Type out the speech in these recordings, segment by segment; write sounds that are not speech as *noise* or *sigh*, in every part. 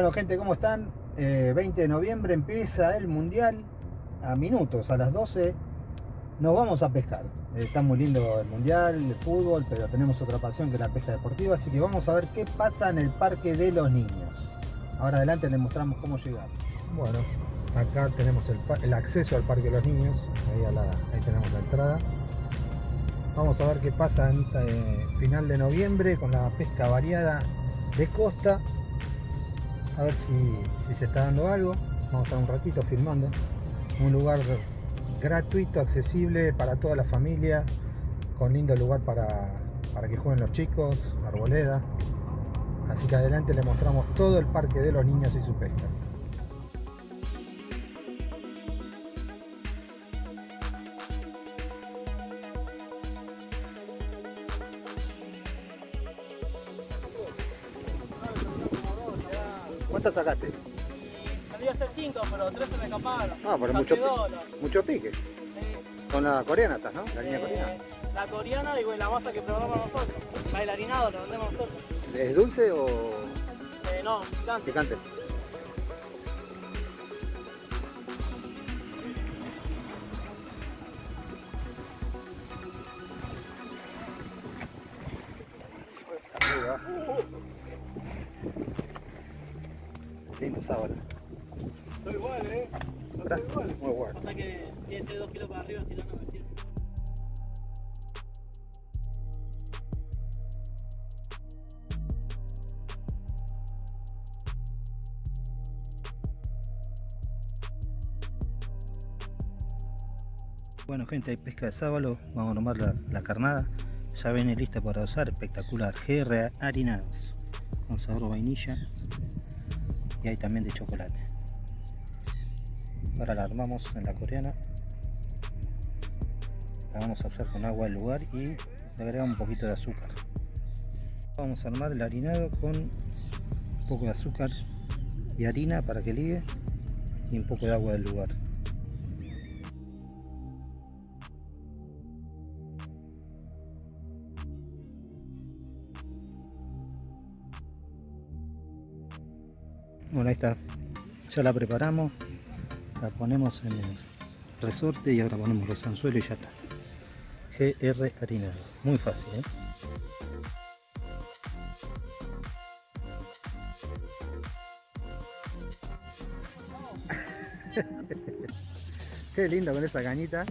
Bueno gente, ¿cómo están? 20 eh, de noviembre empieza el Mundial a minutos, a las 12 nos vamos a pescar. está muy lindo el Mundial, el fútbol, pero tenemos otra pasión que es la pesca deportiva, así que vamos a ver qué pasa en el Parque de los Niños. Ahora adelante les mostramos cómo llegar. Bueno, acá tenemos el, acceso al Parque de los Niños, ahí, tenemos la entrada. Vamos a ver qué pasa en este final de noviembre con la pesca variada de costa a ver si, se está dando algo. Vamos a estar un ratito filmando. Un lugar gratuito, accesible para toda la familia, con lindo lugar para, para que jueguen los chicos, arboleda. Así que adelante le mostramos todo el parque de los niños y su pesca. ¿Cuántas sacaste? Salí a hacer 5, pero 3 se me escaparon. Ah, pero mucho, mucho pique. Sí. Con la coreana estás, ¿no? La línea eh, coreana. La coreana y la masa que probamos nosotros. Bailarinado la vendemos nosotros. ¿Es dulce o...? Eh, no, picante. Picante. Bueno gente, hay pesca de sábalo, vamos a la, la carnada, ya viene lista para usar, espectacular, GR harinados, con sabor vainilla, y hay también de chocolate. Ahora la armamos en la coreana. La vamos a usar con agua del lugar y le agregamos un poquito de azúcar. Vamos a armar el harinado con un poco de azúcar y harina para que ligue y un poco de agua del lugar bueno está. Ya la preparamos la ponemos en el resorte y ahora ponemos los anzuelos y ya está. GR harinado muy fácil ¿eh? *laughs* qué lindo con esa cañita.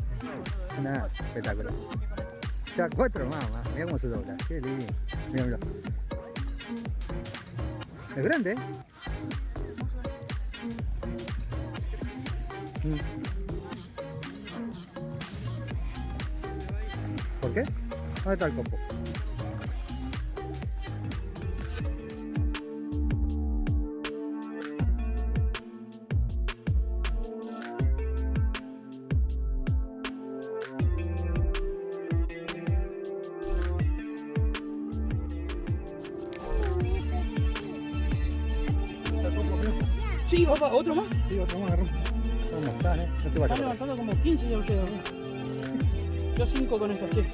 Espectacular. Ya cuatro más, más. cómo se dobla. Qué lindo. Mira, es grande ¿eh? ¿Por qué? ¿Dónde está el copo? Sí, papá, otro más. Sí, otro más, ¿Cómo están, eh? No te Están levantando como 15 ya ustedes, Yo 5 con esta, che.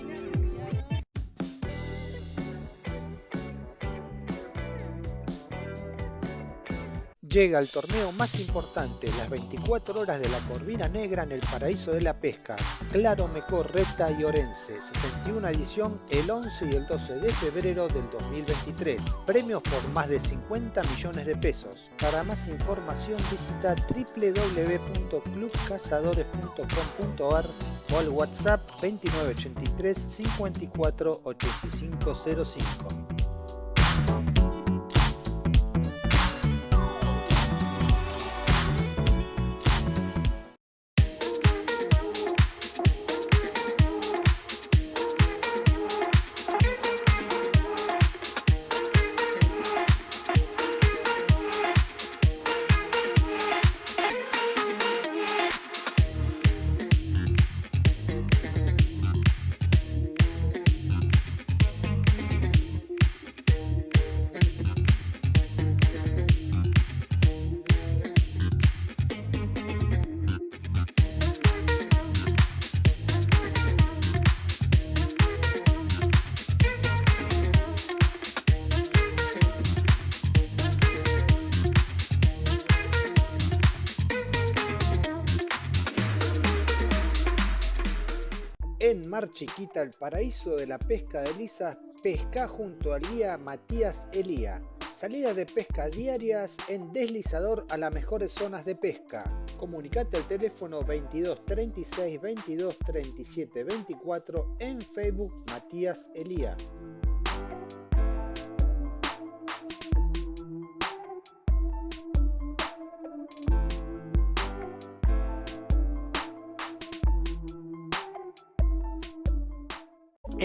Llega el torneo más importante, las 24 horas de la Corvina Negra en el Paraíso de la Pesca, Claro Mecor, Reta y Orense, 61 edición el 11 y el 12 de febrero del 2023. Premios por más de 50 millones de pesos. Para más información visita www.clubcazadores.com.ar o al WhatsApp 2983 54 8505. Chiquita, el paraíso de la pesca de lisas, pesca junto al guía Matías Elía. Salida de pesca diarias en deslizador a las mejores zonas de pesca. Comunicate al teléfono 22 36 22 37 24 en Facebook Matías Elía.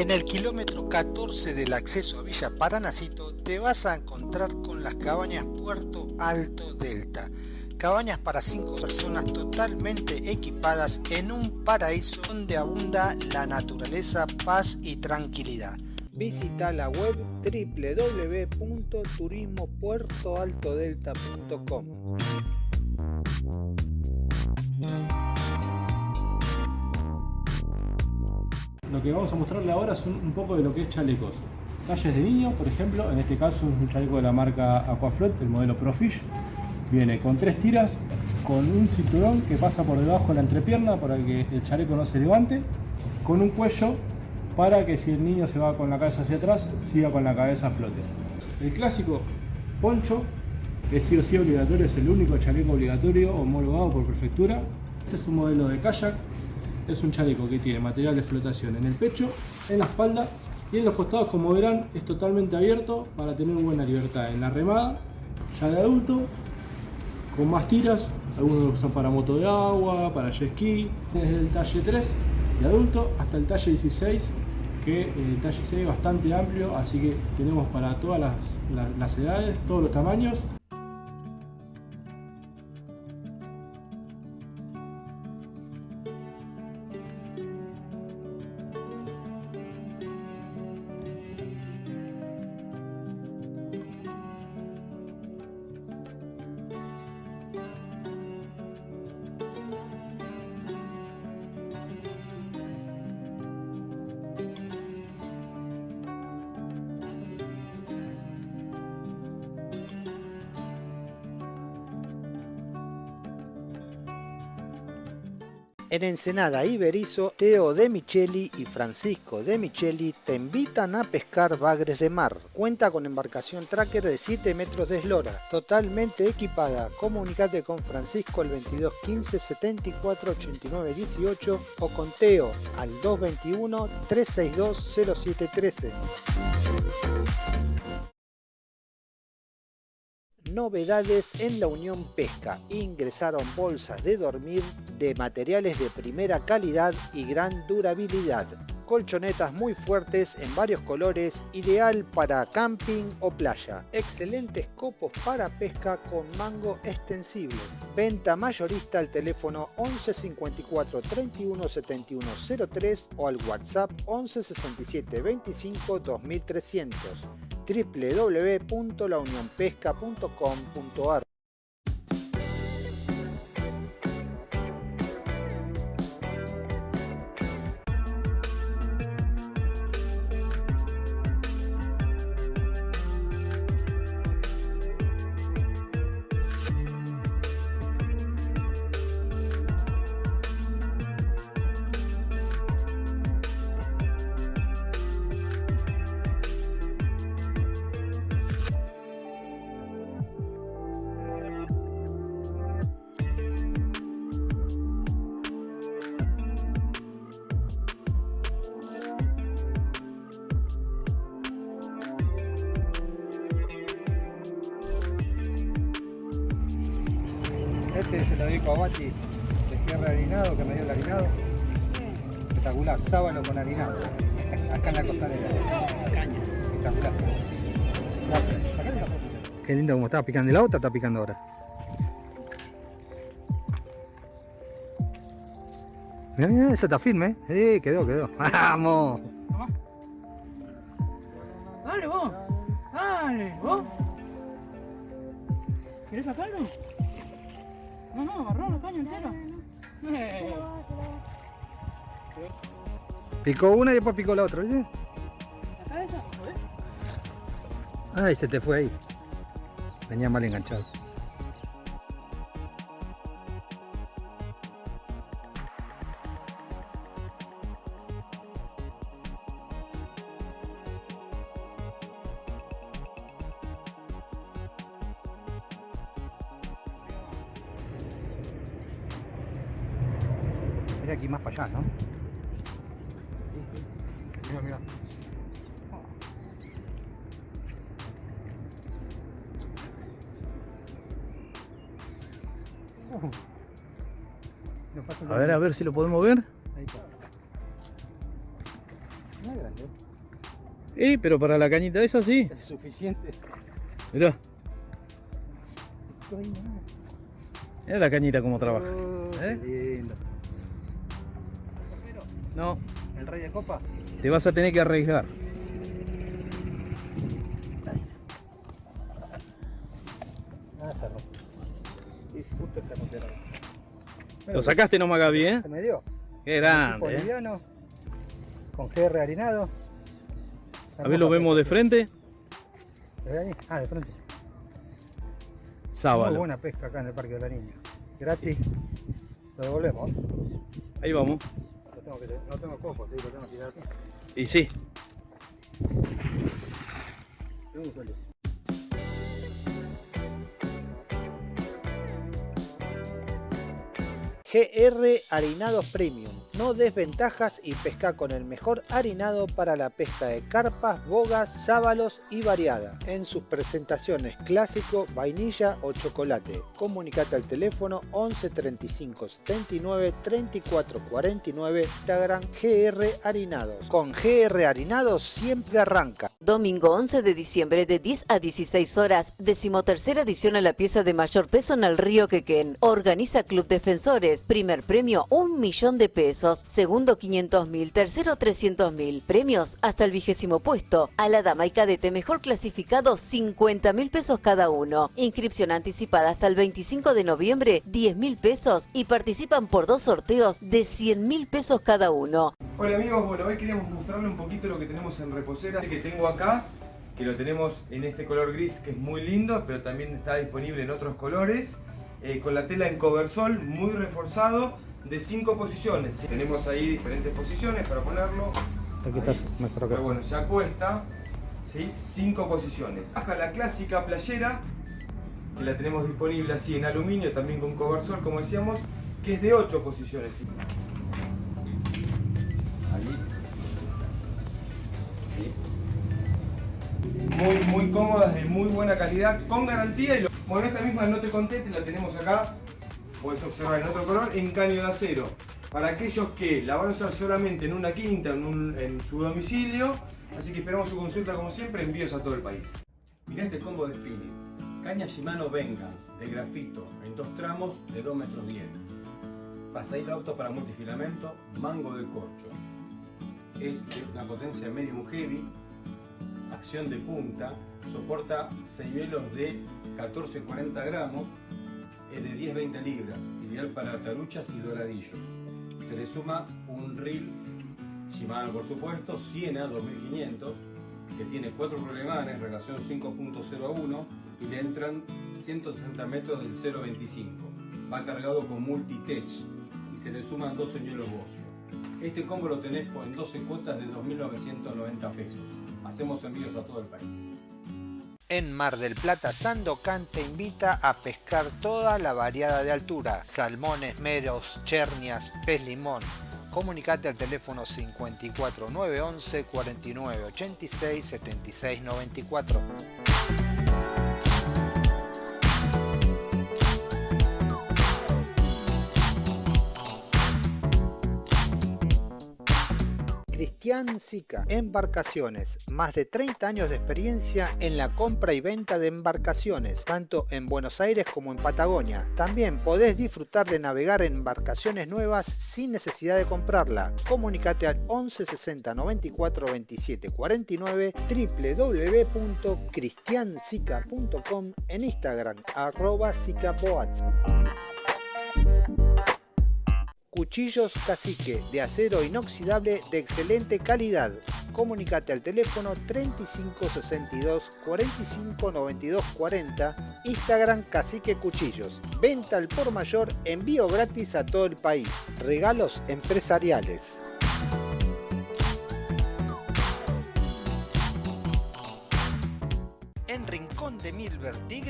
En el kilómetro 14 del acceso a Villa Paranacito te vas a encontrar con las cabañas Puerto Alto Delta. Cabañas para 5 personas totalmente equipadas en un paraíso donde abunda la naturaleza, paz y tranquilidad. Visita la web www.turismopuertoaltodelta.com. lo que vamos a mostrarle ahora es un, poco de lo que es chalecos. Talles de niño, por ejemplo, en este caso es un chaleco de la marca Aquaflot, el modelo Profish. Viene con tres tiras, con un cinturón que pasa por debajo de la entrepierna para que el chaleco no se levante, con un cuello para que si el niño se va con la cabeza hacia atrás, siga con la cabeza a flote. El clásico poncho, es sí o sí obligatorio, es el único chaleco obligatorio homologado por prefectura. Este es un modelo de kayak es un chaleco que tiene material de flotación en el pecho, en la espalda y en los costados, como verán, es totalmente abierto para tener buena libertad en la remada. Ya de adulto, con más tiras, algunos usan para moto de agua, para jet ski, desde el talle 3 de adulto hasta el talle 16, que el talle 6 es bastante amplio, así que tenemos para todas las edades, todos los tamaños Ensenada y Berizo, Teo de Micheli y Francisco de Micheli te invitan a pescar bagres de mar. Cuenta con embarcación tracker de 7 metros de eslora, totalmente equipada. Comunicate con Francisco al 22 15 74 89 18 o con Teo al 221 362 0713. Novedades en la Unión Pesca. Ingresaron bolsas de dormir de materiales de primera calidad y gran durabilidad. Colchonetas muy fuertes en varios colores, ideal para camping o playa. Excelentes copos para pesca con mango extensible. Venta mayorista al teléfono 11 54 31 71 03 o al WhatsApp 11 67 25 2300 www.launionpesca.com.ar Este se lo dedico a Bati de cierre harinado, que me dio el harinado. Espectacular, sábalo con harinado. Acá en la costanera. Caña. Espectacular. Gracias. Sacale la foto. Qué lindo como estaba picando. ¿Y la otra está picando ahora? Mira, mira, esa está firme, ¿eh? Sí, quedó, quedó. *laughs* ¡Vamos! Dale vos. Dale, vos. ¿Quieres sacarlo? No, no, agarró la caña entera. Eh. Picó una y después picó la otra, ¿viste? Ay, se te fue ahí. Venía mal enganchado. Uh. A ver, a ver si lo podemos ver. Ahí está. No es grande. Eh, pero para la cañita esa sí. Es suficiente. Mirá, mirá la cañita cómo trabaja. Oh, ¿Eh? lindo. No, El rey de copa. te vas a tener que arriesgar. Lo sacaste nomás, Gaby, ¿eh? Se me dio. Qué grande, ¿eh? liviano, con GR harinado. A ver, lo vemos de frente. ¿Lo ves ahí? Ah, de frente. Muy Sábalo. buena pesca acá en el Parque de la Niña. Gratis. Lo devolvemos. Ahí vamos. Lo tengo que, no tengo cojo, sí, lo tengo que tirar así. Y sí. Tengo GR Harinados Premium. No desventajas y pesca con el mejor harinado para la pesca de carpas, bogas, sábalos y variada. En sus presentaciones clásico, vainilla o chocolate. Comunicate al teléfono 11 35 79 34 49 Instagram GR Harinados. Con GR Harinados siempre arranca. Domingo 11 de diciembre de 10 a 16 horas, decimotercera edición a la pieza de mayor peso en el río Quequén. Organiza Club Defensores. Primer premio, un millón de pesos. Segundo, 500 mil. Tercero, 300 mil. Premios hasta el vigésimo puesto. A la dama y cadete mejor clasificado, 50 mil pesos cada uno. Inscripción anticipada hasta el 25 de noviembre, 10 mil pesos. Y participan por dos sorteos de 100 mil pesos cada uno. Hola amigos, bueno, hoy queríamos mostrarle un poquito lo que tenemos en reposera que tengo acá, que lo tenemos en este color gris que es muy lindo, pero también está disponible en otros colores, eh, con la tela en coversol muy reforzado de 5 posiciones. Tenemos ahí diferentes posiciones para ponerlo. Aquí estás mejor Pero bueno, se acuesta, ¿sí? 5 posiciones. Acá la clásica playera, que la tenemos disponible así en aluminio, también con coversol, como decíamos, que es de 8 posiciones. Ahí. Sí. Muy, muy cómodas, de muy buena calidad, con garantía. Y lo- Bueno, esta misma no te conté, te la tenemos acá, puedes observar en otro color, en caño de acero. Para aquellos que la van a usar solamente en una quinta, en, un- en su domicilio, así que esperamos su consulta como siempre, envíos a todo el país. Mirá este combo de spinning. Caña Shimano Vengeance de grafito en dos tramos de 2 metros 10. Pasadito auto para multifilamento, mango de corcho. Es de una potencia medium heavy, acción de punta, soporta señuelos de 14-40 gramos, es de 10-20 libras, ideal para taruchas y doradillos. Se le suma un reel Shimano por supuesto, Siena 2500, que tiene 4 rolemanes, relación 5.0 a 1 y le entran 160 metros del 0.25. Va cargado con multitech y se le suman dos señuelos Bossio. Este combo lo tenés en 12 cuotas de 2.990 pesos. Hacemos envíos a todo el país. En Mar del Plata, Sandocan te invita a pescar toda la variada de altura, salmones, meros, chernias, pez limón. Comunicate al teléfono 54 911 49 86 76 94. Cristian Sica, Embarcaciones, más de 30 años de experiencia en la compra y venta de embarcaciones, tanto en Buenos Aires como en Patagonia. También podés disfrutar de navegar en embarcaciones nuevas sin necesidad de comprarla. Comunicate al 11 60 94 27 49 www.cristiansica.com en Instagram arroba sicaboats. Cuchillos Cacique de acero inoxidable de excelente calidad. Comunicate al teléfono 3562 45 92 40, Instagram Cacique Cuchillos. Venta al por mayor, envío gratis a todo el país. Regalos empresariales.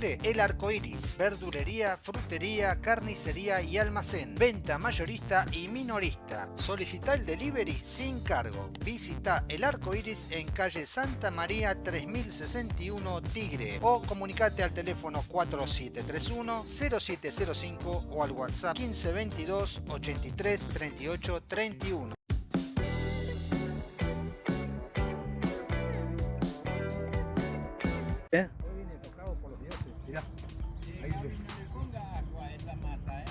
El Arco Iris, verdulería, frutería, carnicería y almacén, venta mayorista y minorista. Solicita el delivery sin cargo. Visita El Arco Iris en calle Santa María 3061 Tigre o comunicate al teléfono 4731 0705 o al WhatsApp 1522 83 38 31. ¿Eh?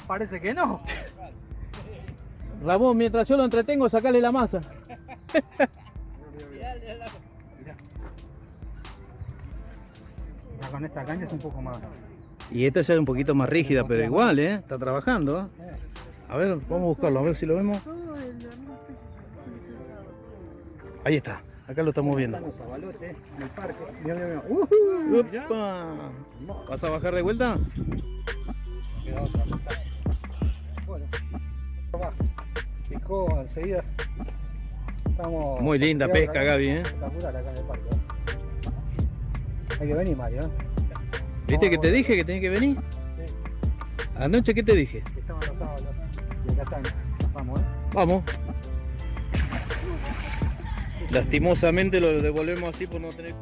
Parece que no. *laughs* Ramón, mientras yo lo entretengo, sacale la masa. con esta caña es un poco más. Y esta ya es un poquito más rígida, pero igual, ¿eh? Está trabajando. ¿eh? A ver, vamos a buscarlo, a ver si lo vemos. Ahí está, acá lo estamos viendo. Los abalotes en el parque. Mira, mira, mira. Upa. ¿Vas a bajar de vuelta? Va. Picó enseguida. Estamos. Muy linda pesca, acá. Gaby, ¿eh? Espectacular acá en el parque. ¿eh? Hay que venir, Mario. ¿eh? ¿Viste que te dije que tenés que venir? Sí, Anoche, ¿qué te dije? que estaban los sábados. Y acá están. Vamos, ¿eh? Vamos. Lastimosamente lo devolvemos así por no tener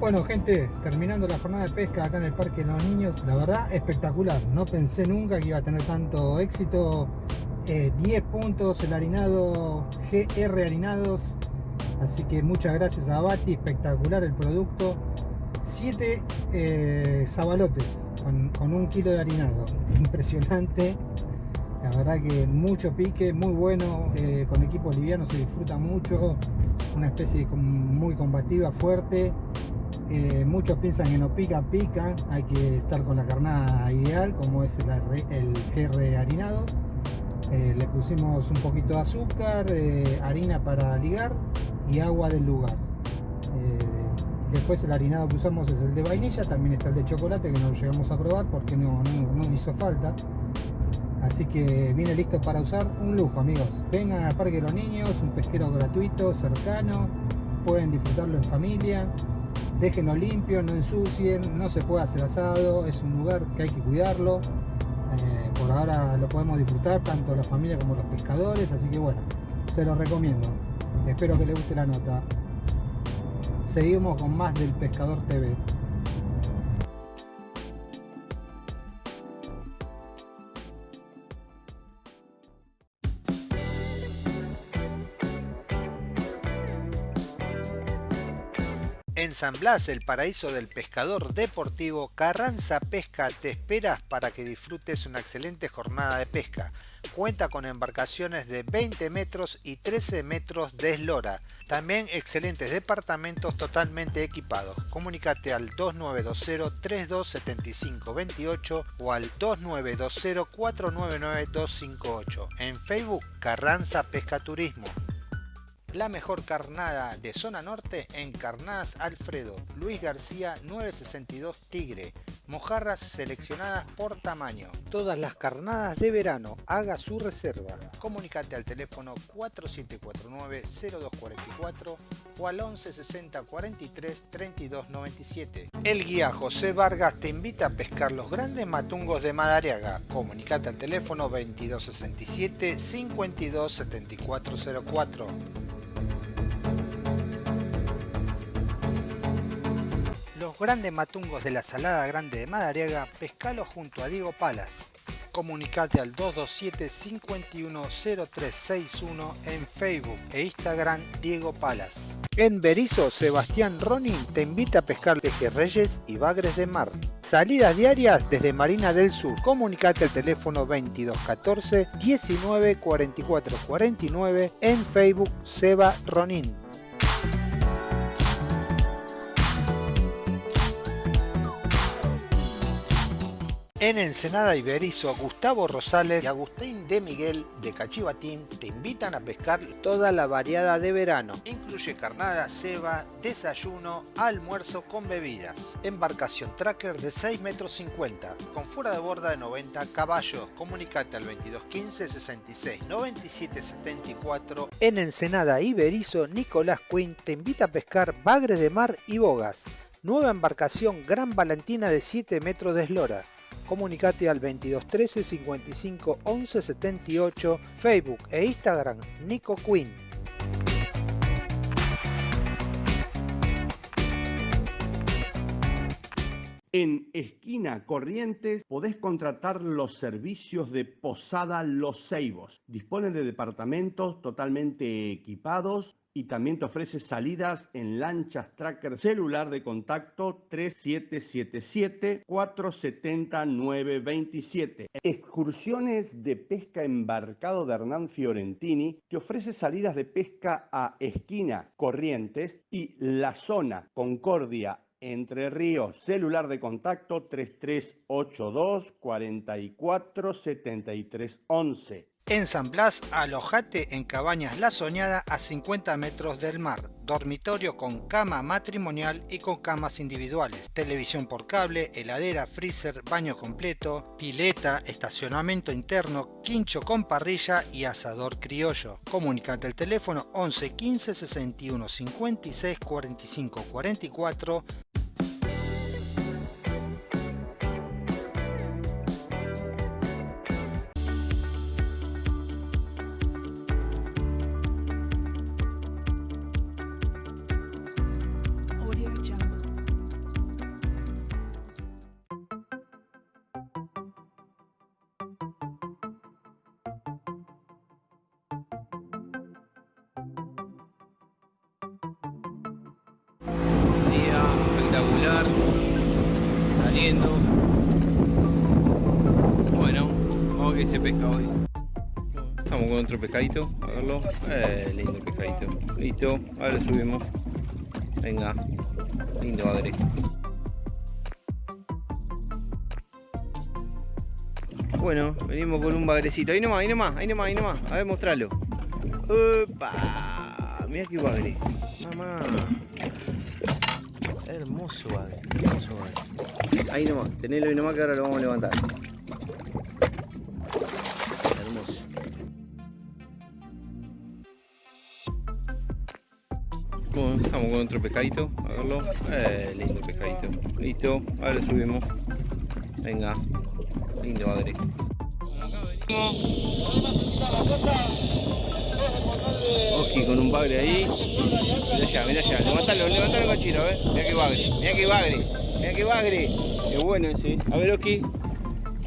Bueno, gente, terminando la jornada de pesca acá en el Parque de los Niños, la verdad espectacular. No pensé nunca que iba a tener tanto éxito. Eh, 10 puntos el harinado GR Harinados. Así que muchas gracias a Bati, espectacular el producto. 7 eh, con, un kilo de harinado. *laughs* Impresionante. La verdad que mucho pique, muy bueno, eh, con equipo liviano se disfruta mucho, una especie muy combativa, fuerte. Eh, muchos piensan que no pica, pica, hay que estar con la carnada ideal, como es el, el GR harinado. Eh, le pusimos un poquito de azúcar, eh, harina para ligar y agua del lugar. Después el harinado que usamos es el de vainilla, también está el de chocolate que no llegamos a probar porque no, no- no hizo falta. Así que viene listo para usar un lujo, amigos. Vengan al Parque de los Niños, un pesquero gratuito, cercano. Pueden disfrutarlo en familia. Déjenlo limpio, no ensucien, no se puede hacer asado. Es un lugar que hay que cuidarlo. Eh, por ahora lo podemos disfrutar tanto la familia como los pescadores. Así que bueno, se los recomiendo. Espero que les guste la nota. Seguimos con más del Pescador TV. San Blas, el paraíso del pescador deportivo, Carranza Pesca te esperas para que disfrutes una excelente jornada de pesca. Cuenta con embarcaciones de 20 metros y 13 metros de eslora. También excelentes departamentos totalmente equipados. Comunicate al 2920-327528 o al 2920-499-258. En Facebook, Carranza Pesca Turismo. La mejor carnada de zona norte en Carnadas Alfredo, Luis García 962 Tigre, mojarras seleccionadas por tamaño. Todas las carnadas de verano, haga su reserva. Comunicate al teléfono 4749-0244 o al 1160 43 32 97. El guía José Vargas te invita a pescar los grandes matungos de Madariaga. Comunicate al teléfono 2267 52 7404. Grandes matungos de la Salada Grande de Madariaga, pescalo junto a Diego Palas. Comunicate al 227-510361 en Facebook e Instagram Diego Palas. En Berizo, Sebastián Ronin te invita a pescar pejerreyes y bagres de mar. Salidas diarias desde Marina del Sur. Comunicate al teléfono 2214 19 44 49 en Facebook Seba Ronin. En Ensenada Iberizo, Gustavo Rosales y Agustín de Miguel de Cachivatín te invitan a pescar toda la variada de verano. Incluye carnada, ceba, desayuno, almuerzo con bebidas. Embarcación tracker de 6 metros 50 con fuera de borda de 90 caballos. Comunicate al 2215 66 97 74. En Ensenada Iberizo, Nicolás Quinn te invita a pescar bagres de mar y bogas. Nueva embarcación Gran Valentina de 7 metros de eslora comunicate al 2213 55 11 78, Facebook e Instagram Nico Quinn. En Esquina Corrientes podés contratar los servicios de Posada Los Ceibos. Disponen de departamentos totalmente equipados y también te ofrece salidas en lanchas tracker celular de contacto 3777-470-927. Excursiones de pesca embarcado de Hernán Fiorentini te ofrece salidas de pesca a Esquina Corrientes y La Zona Concordia entre Ríos, celular de contacto 3382 44 73 11. En San Blas, alojate en Cabañas La Soñada a 50 metros del mar. Dormitorio con cama matrimonial y con camas individuales. Televisión por cable, heladera, freezer, baño completo, pileta, estacionamiento interno, quincho con parrilla y asador criollo. Comunicate al teléfono 11 15 61 56 45 44 Saliendo. Bueno, vamos a qué se pesca hoy. Estamos con otro pescadito, a verlo. Eh, lindo pescadito. Listo, ahora subimos. Venga, lindo padre. Bueno, venimos con un bagrecito. Ahí nomás, ahí nomás, ahí nomás, ahí nomás. A ver, mostralo. ¡Opa! Mira qué bagre. Mamá. Hermoso bagre, hermoso bagre. Ahí nomás, tenelo ahí nomás que ahora lo vamos a levantar. Hermoso. Bueno, estamos con otro pescadito, a verlo. Eh, lindo pescadito. Listo, ahora lo subimos. Venga, lindo bagre. Oski con un bagre ahí. Mira allá, mira allá. Levantalo, levantalo cachito, a ver. Mira que bagre, mira que bagre, mira que bagre. Qué bueno ese. A ver, Oski.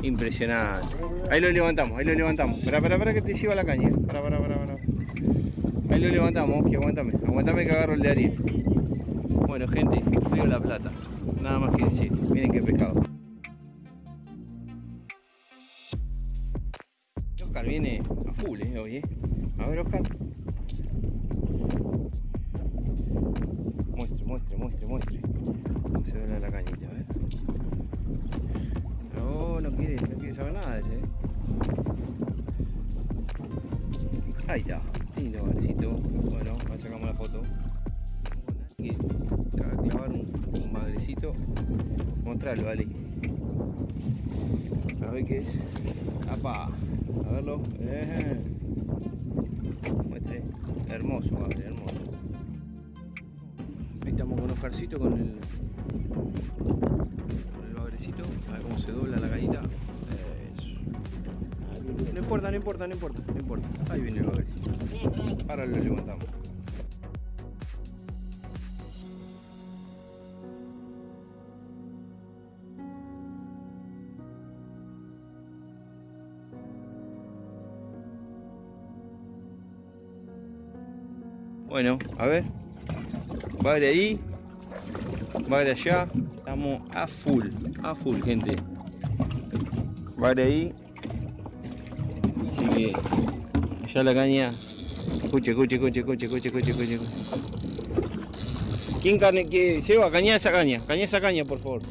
Impresionante. Ahí lo levantamos, ahí lo levantamos. Para, para, para que te lleva la caña. Ahí lo levantamos, Oski, aguántame. Aguántame que agarro el de Ariel. Bueno, gente, Río La Plata. Nada más que decir. Miren qué pescado. Viene a full, eh, hoy, eh. A ver, Oscar. Muestre, muestre, muestre, muestre. ¿Cómo se ve la cañita? Ver. No, no quiere, no quiere saber nada de ese. ¿eh? Ahí está. Lindo bagrecito. Bueno, ahí sacamos la foto. Hay que clavar un, un bagrecito. Mostrarlo, Ali. A ver qué es. ¡Apa! Eh. Muestre. Hermoso, hermoso. Ahí estamos con Oscarcito con el, con el bagrecito. A ver cómo se dobla la. Eso. No importa, no importa, no importa, no importa. Ahí viene el bagrecito. Ahora lo levantamos. Bueno, a ver. Bagre ahí. Bagre allá. Estamos a full. A full, gente. Bagre ahí. Así que. Ya la caña. Escuche, escuche, escuche, escuche, escuche, escuche, escuche. ¿Quién carne que lleva? Caña esa caña. Caña esa caña, por favor.